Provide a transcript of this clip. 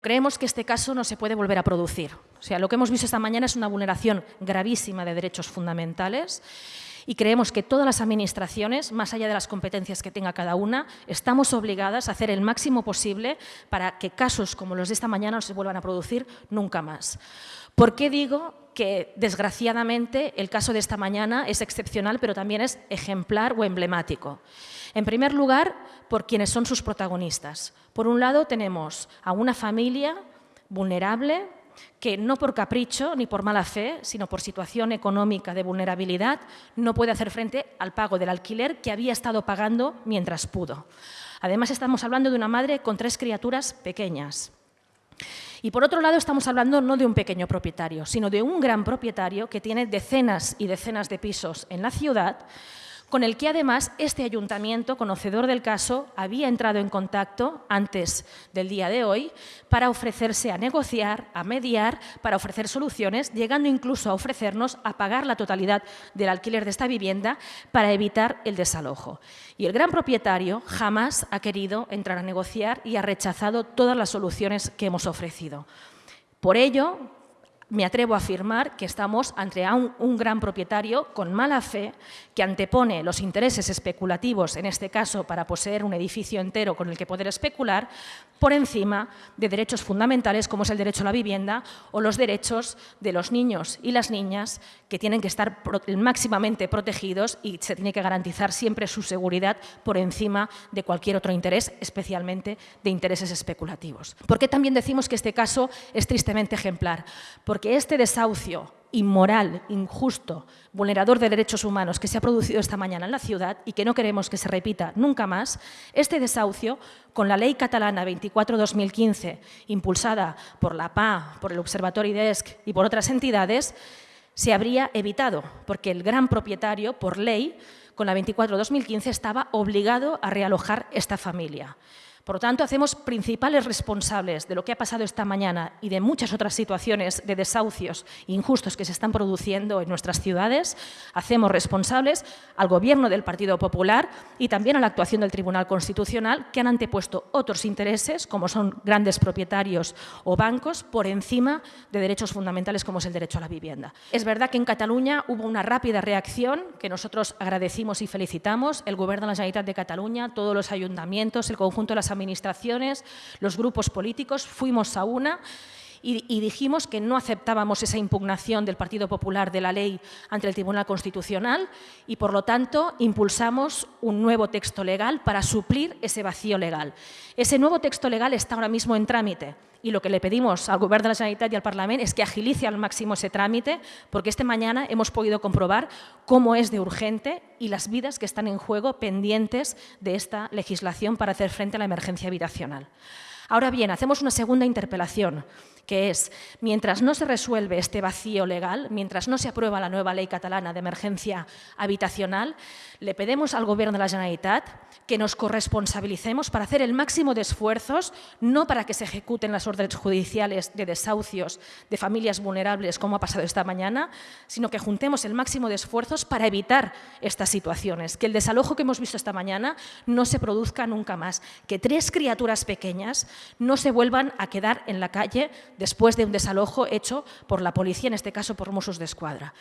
Creemos que este caso no se puede volver a producir. O sea, lo que hemos visto esta mañana es una vulneración gravísima de derechos fundamentales y creemos que todas las administraciones, más allá de las competencias que tenga cada una, estamos obligadas a hacer el máximo posible para que casos como los de esta mañana no se vuelvan a producir nunca más. ¿Por qué digo que, desgraciadamente, el caso de esta mañana es excepcional, pero también es ejemplar o emblemático? En primer lugar, por quienes son sus protagonistas. Por un lado, tenemos a una familia vulnerable que no por capricho ni por mala fe, sino por situación económica de vulnerabilidad, no puede hacer frente al pago del alquiler que había estado pagando mientras pudo. Además, estamos hablando de una madre con tres criaturas pequeñas. Y por otro lado, estamos hablando no de un pequeño propietario, sino de un gran propietario que tiene decenas y decenas de pisos en la ciudad, con el que además este ayuntamiento, conocedor del caso, había entrado en contacto antes del día de hoy para ofrecerse a negociar, a mediar, para ofrecer soluciones, llegando incluso a ofrecernos a pagar la totalidad del alquiler de esta vivienda para evitar el desalojo. Y el gran propietario jamás ha querido entrar a negociar y ha rechazado todas las soluciones que hemos ofrecido. Por ello, me atrevo a afirmar que estamos ante un, gran propietario con mala fe que antepone los intereses especulativos, en este caso para poseer un edificio entero con el que poder especular, por encima de derechos fundamentales como es el derecho a la vivienda o los derechos de los niños y las niñas que tienen que estar máximamente protegidos y se tiene que garantizar siempre su seguridad por encima de cualquier otro interés, especialmente de intereses especulativos. ¿Por qué también decimos que este caso es tristemente ejemplar? porque este desahucio inmoral, injusto, vulnerador de derechos humanos que se ha producido esta mañana en la ciudad y que no queremos que se repita nunca más, este desahucio, con la ley catalana 24-2015, impulsada por la PA, por el Observatorio IDESC y por otras entidades, se habría evitado, porque el gran propietario, por ley, con la 24-2015, estaba obligado a realojar esta familia. Por lo tanto, hacemos principales responsables de lo que ha pasado esta mañana y de muchas otras situaciones de desahucios injustos que se están produciendo en nuestras ciudades, hacemos responsables al Gobierno del Partido Popular y también a la actuación del Tribunal Constitucional, que han antepuesto otros intereses, como son grandes propietarios o bancos, por encima de derechos fundamentales como es el derecho a la vivienda. Es verdad que en Cataluña hubo una rápida reacción que nosotros agradecimos y felicitamos, el Gobierno de la Generalitat de Cataluña, todos los ayuntamientos, el conjunto de las administraciones, los grupos políticos, fuimos a una y, dijimos que no aceptábamos esa impugnación del Partido Popular de la ley ante el Tribunal Constitucional y, por lo tanto, impulsamos un nuevo texto legal para suplir ese vacío legal. Ese nuevo texto legal está ahora mismo en trámite y lo que le pedimos al Gobierno de la Generalitat y al Parlamento es que agilice al máximo ese trámite porque este mañana hemos podido comprobar cómo es de urgente y las vidas que están en juego pendientes de esta legislación para hacer frente a la emergencia habitacional. Ahora bien, hacemos una segunda interpelación, que es, mientras no se resuelve este vacío legal, mientras no se aprueba la nueva ley catalana de emergencia habitacional, le pedimos al Gobierno de la Generalitat que nos corresponsabilicemos para hacer el máximo de esfuerzos, no para que se ejecuten las órdenes judiciales de desahucios de familias vulnerables, como ha pasado esta mañana, sino que juntemos el máximo de esfuerzos para evitar estas situaciones, que el desalojo que hemos visto esta mañana no se produzca nunca más, que tres criaturas pequeñas no se vuelvan a quedar en la calle después de un desalojo hecho por la policía, en este caso por Mossos de Escuadra.